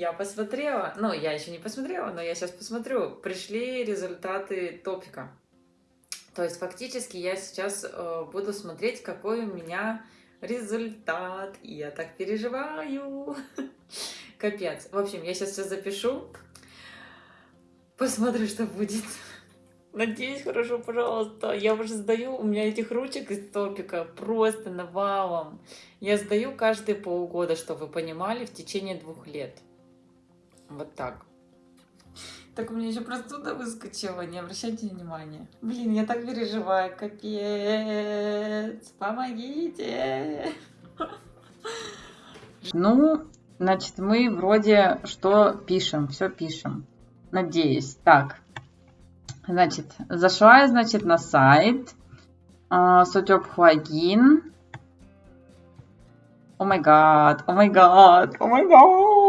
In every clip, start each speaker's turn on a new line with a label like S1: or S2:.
S1: Я посмотрела, ну, я еще не посмотрела, но я сейчас посмотрю. Пришли результаты топика. То есть фактически я сейчас э, буду смотреть, какой у меня результат. Я так переживаю. Капец. В общем, я сейчас все запишу. Посмотрю, что будет. Надеюсь, хорошо, пожалуйста. Я уже сдаю, у меня этих ручек из топика просто навалом. Я сдаю каждые полгода, чтобы вы понимали, в течение двух лет. Вот так. Так у меня еще простуда выскочила, не обращайте внимания. Блин, я так переживаю, капец. Помогите. Ну, значит, мы вроде что пишем, все пишем. Надеюсь. Так, значит, зашла я, значит, на сайт. Сутеп плагин. О май гад, о май гад, о май гад.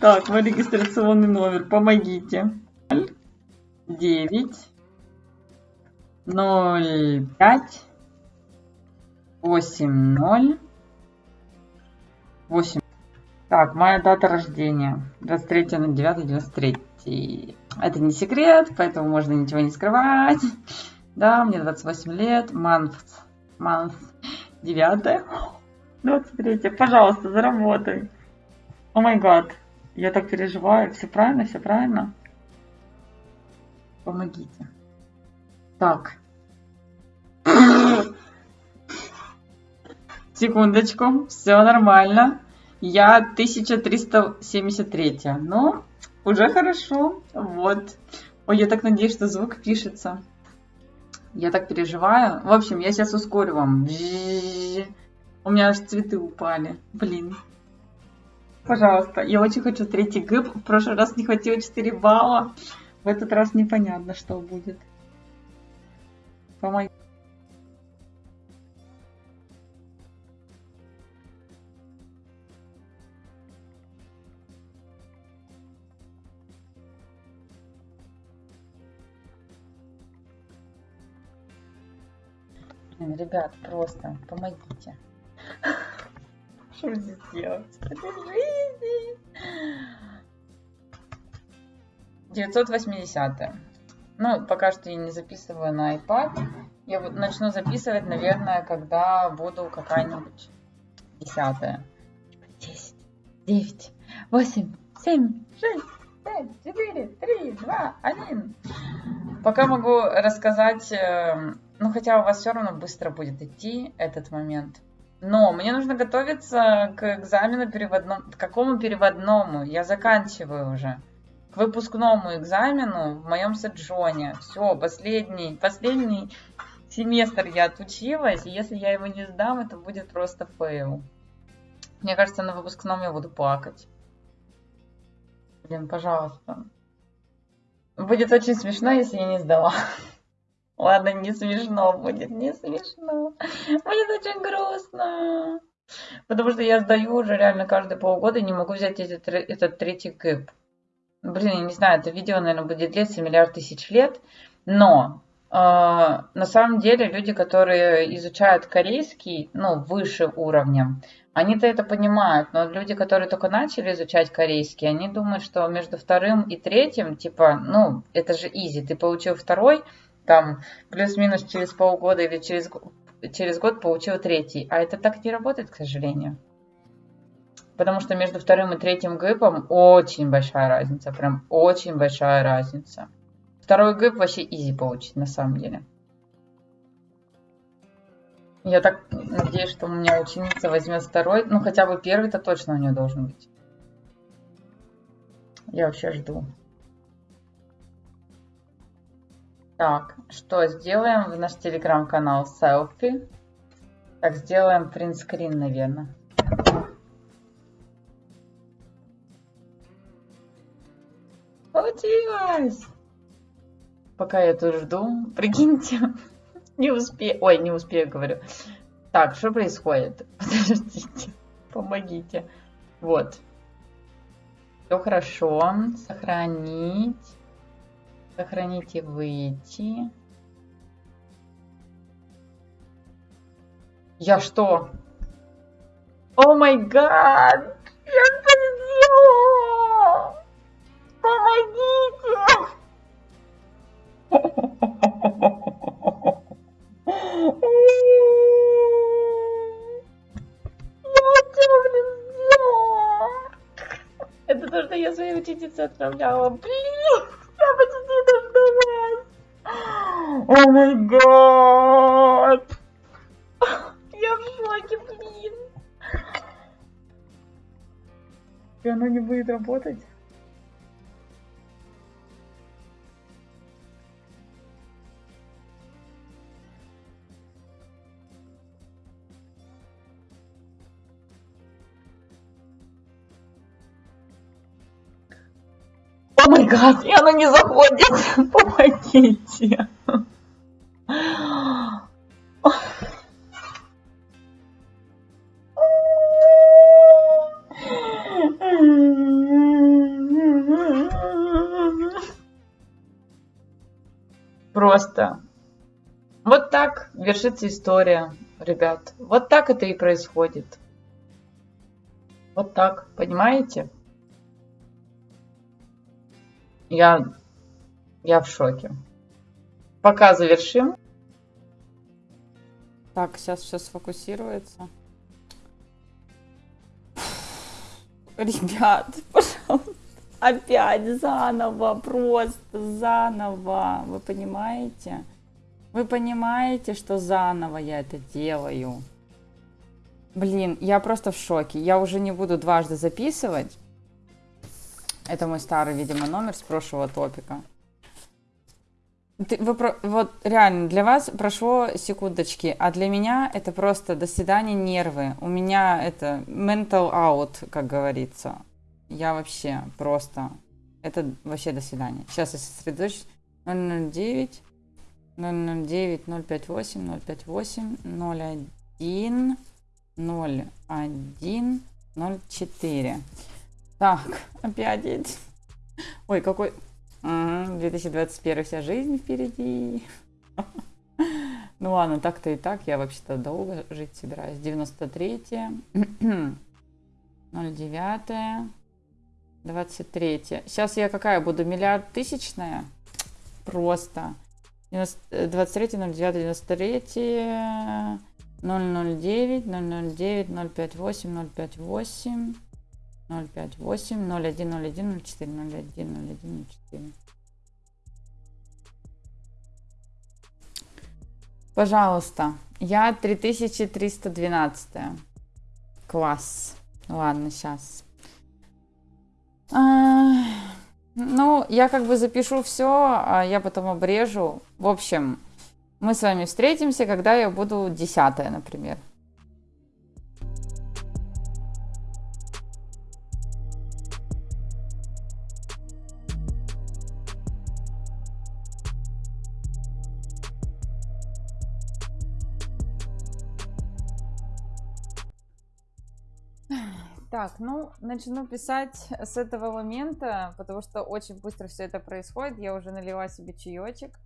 S1: Так, мой регистрационный номер, помогите. 9 0 5 8 0 8. Так, моя дата рождения. 23 на 9 93. Это не секрет, поэтому можно ничего не скрывать. Да, мне 28 лет. Month. Month. 9. 23. Пожалуйста, заработай. О май гад. Я так переживаю. Все правильно, все правильно. Помогите. Так. Секундочку. Все нормально. Я 1373. Ну, уже хорошо. Вот. Ой, я так надеюсь, что звук пишется. Я так переживаю. В общем, я сейчас ускорю вам. У меня аж цветы упали. Блин. Пожалуйста, я очень хочу третий гэп. В прошлый раз не хватило 4 балла. В этот раз непонятно, что будет. Помоги. Ребят, просто помогите. Что здесь делать? Это жизнь. 980. Ну, пока что я не записываю на iPad. Я вот начну записывать, наверное, когда буду какая-нибудь десятая. 10, 9, 8, 7, 6, 5, 4, 3, 2, 1. Пока могу рассказать эм, ну, хотя у вас все равно быстро будет идти этот момент. Но мне нужно готовиться к экзамену переводному. К какому переводному? Я заканчиваю уже. К выпускному экзамену в моем Седжоне. Все, последний, последний семестр я отучилась. И если я его не сдам, это будет просто fail. Мне кажется, на выпускном я буду плакать. Блин, пожалуйста. Будет очень смешно, если я не сдала. Ладно, не смешно будет, не смешно. Будет очень грустно. Потому что я сдаю уже реально каждые полгода и не могу взять этот, этот третий гэп. Блин, я не знаю, это видео, наверное, будет длиться миллиард тысяч лет. Но э, на самом деле люди, которые изучают корейский, ну, выше уровня, они-то это понимают, но люди, которые только начали изучать корейский, они думают, что между вторым и третьим, типа, ну, это же easy, ты получил второй, там плюс-минус через полгода или через, через год получил третий. А это так не работает, к сожалению. Потому что между вторым и третьим 급 ом очень большая разница. Прям очень большая разница. Второй 급 вообще easy получить на самом деле. Я так надеюсь, что у меня ученица возьмет второй. Ну, хотя бы первый-то точно у нее должен быть. Я вообще жду. Так, что сделаем в наш телеграм-канал селфи? Так, сделаем принтскрин, наверное. Получилось! Пока я тут жду, прикиньте, не успею, ой, не успею, говорю. Так, что происходит? Подождите, помогите. Вот. Все хорошо. Сохранить. Сохранить и выйти. Я что? О май гад! Я что сделала? Помогите! Я что, блин? Это то, что я своей ученице отправляла. Блин, О май гад. Я в шоке, блин. И оно не будет работать? О май гад, и оно не заходит. Помогите. Вершится история, ребят. Вот так это и происходит. Вот так, понимаете? Я, я в шоке. Пока завершим. Так, сейчас все сфокусируется. Ребят, пожалуйста, опять заново, просто заново. Вы понимаете? Вы понимаете, что заново я это делаю? Блин, я просто в шоке. Я уже не буду дважды записывать. Это мой старый, видимо, номер с прошлого топика. Ты, вы, вот реально, для вас прошло секундочки, а для меня это просто до свидания нервы. У меня это mental out, как говорится. Я вообще просто... Это вообще до свидания. Сейчас я сосредоточусь. 009, 009, 058, 058, 01, 01, 04. Так, опять. Ой, какой... Угу, 2021 вся жизнь впереди. Ну ладно, так-то и так. Я вообще-то долго жить собираюсь. 93 09 23 Сейчас я какая буду? Миллиард тысячная? Просто. 23 09 93 009 009 058 058 058 0101 04 01 01 04. Пожалуйста, я 3312. Класс. Ладно, сейчас. А, ну, я как бы запишу все, а я потом обрежу. В общем, мы с вами встретимся, когда я буду десятая, например. Так, ну, начну писать с этого момента, потому что очень быстро все это происходит. Я уже налила себе чаечек.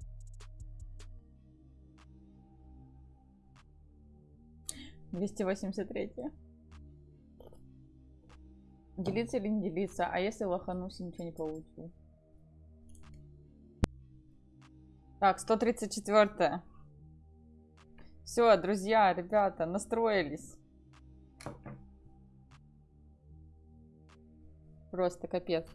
S1: Двести восемьдесят третье. Делиться или не делиться? А если лоханусь ничего не получу? Так, 134. Все, друзья, ребята, настроились. Просто капец.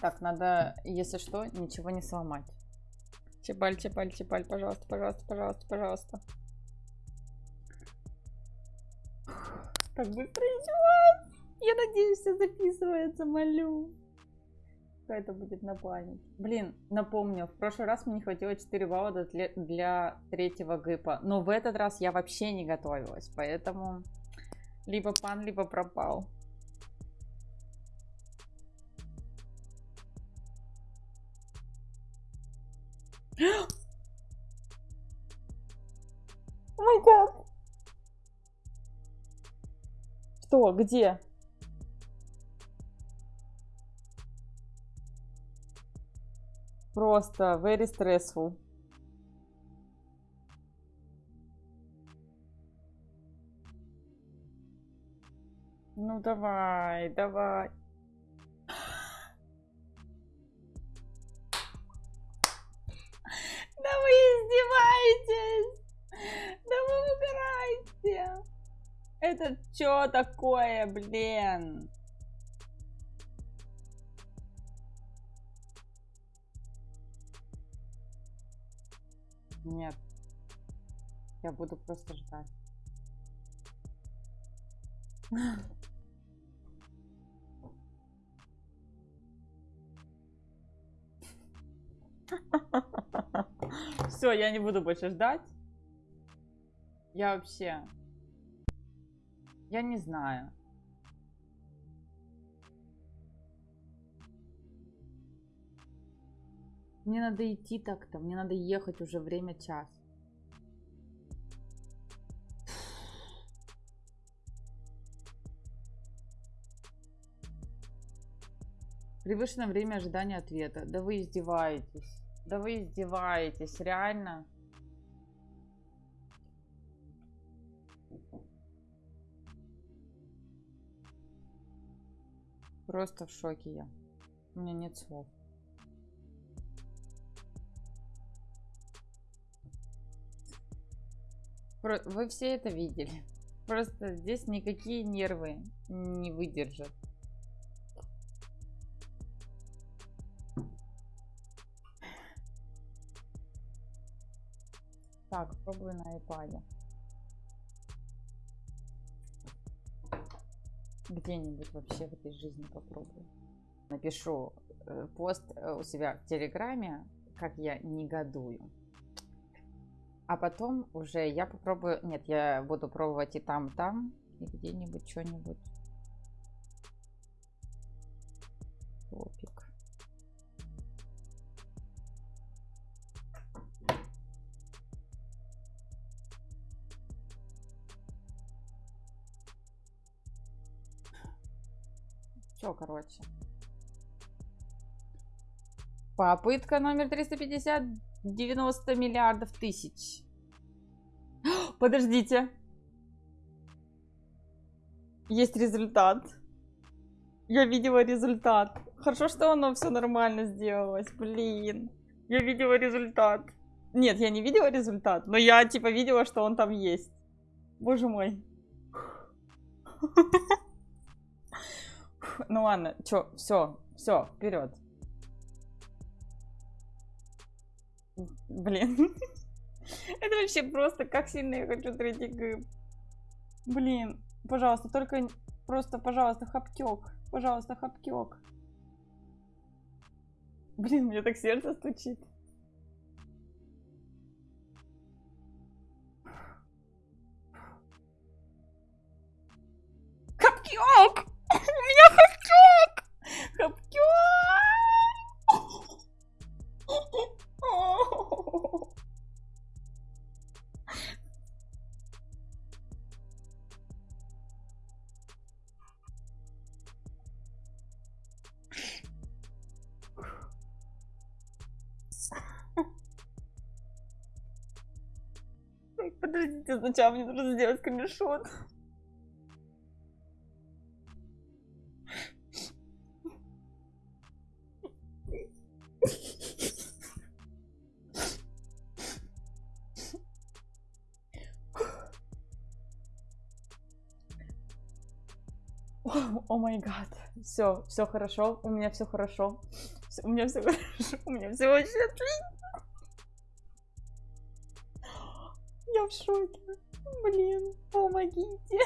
S1: Так, надо, если что, ничего не сломать. Чебаль, чебаль, чебаль, пожалуйста, пожалуйста, пожалуйста, пожалуйста. Так быстро ничего. Я надеюсь, все записывается, молю. Это будет на память. Блин, напомню, в прошлый раз мне не хватило 4 балла для, для третьего гипа. Но в этот раз я вообще не готовилась, поэтому... Либо пан, либо пропал. О май гад. Что? Где? Просто very stressful. Ну давай, давай. Да вы издеваетесь! Да вы угораете! Это что такое, блин? Нет. Я буду просто ждать. Все, я не буду больше ждать. Я вообще... Я не знаю. Мне надо идти так-то. Мне надо ехать уже время час. Превышено время ожидания ответа. Да вы издеваетесь. Да вы издеваетесь, реально. Просто в шоке я. У меня нет слов. Вы все это видели. Просто здесь никакие нервы не выдержат. Так, пробую на iPad. Где-нибудь вообще в этой жизни попробую. Напишу э, пост э, у себя в Телеграме, как я негодую. А потом уже я попробую... Нет, я буду пробовать и там, там. И где-нибудь что-нибудь. Все, короче. Попытка номер 350. 90 миллиардов тысяч. Подождите. Есть результат. Я видела результат. Хорошо, что оно все нормально сделалось. Блин. Я видела результат. Нет, я не видела результат, но я типа видела, что он там есть. Боже мой. Ну ладно, чё, все, все, вперед. Блин. Это вообще просто, как сильно я хочу третий гыб. Блин, пожалуйста, только просто, пожалуйста, хапкек. Пожалуйста, хапкек. Блин, мне так сердце стучит. Хапкек! Меня хапкек! Хапкек! Подождите, сначала мне нужно сделать скриншот. Все, все хорошо. У меня все хорошо. у меня все хорошо. У меня все очень отлично. Я в шоке. Блин, помогите.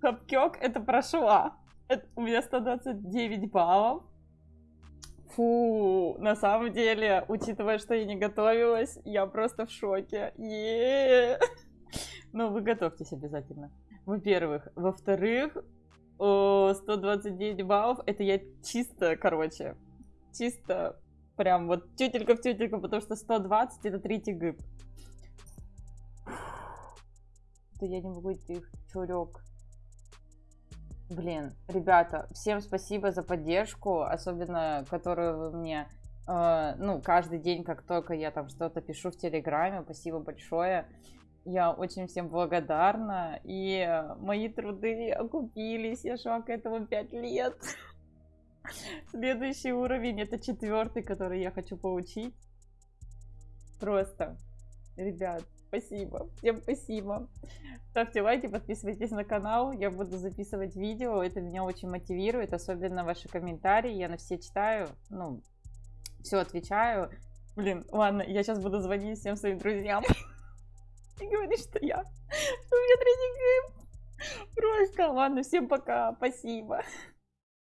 S1: Хапкек это прошла. Это, у меня 129 баллов. Фу, на самом деле, учитывая, что я не готовилась, я просто в шоке. Е -е -е. Ну, вы готовьтесь обязательно. Во-первых. Во-вторых, 129 баллов, это я чисто, короче, чисто прям вот тютелька в тютельку, потому что 120 это третий гыб. Да я не могу идти, чурек. Блин, ребята, всем спасибо за поддержку, особенно которую вы мне, э, ну, каждый день, как только я там что-то пишу в Телеграме, спасибо большое.
S2: Я очень всем благодарна. И мои труды окупились. Я шла к этому 5 лет. Следующий уровень это четвертый, который я хочу получить. Просто, ребят, спасибо. Всем спасибо. Ставьте лайки, подписывайтесь на канал. Я буду записывать видео. Это меня очень мотивирует, особенно ваши комментарии. Я на все читаю. Ну, все отвечаю. Блин, ладно, я сейчас буду звонить всем своим друзьям и говорить, что я, что у меня третий гейм. Просто, ладно, всем пока, спасибо.